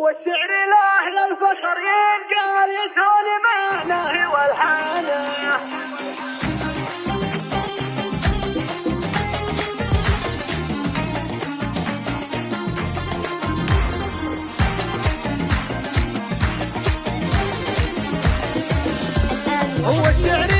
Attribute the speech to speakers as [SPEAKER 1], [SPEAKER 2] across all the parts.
[SPEAKER 1] هو الشعر له للفخر ينقال يسهل معناه والحانة.
[SPEAKER 2] هو الشعر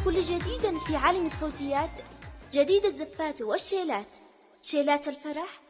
[SPEAKER 3] لكل جديد في عالم الصوتيات جديد الزفات والشيلات. شيلات الفرح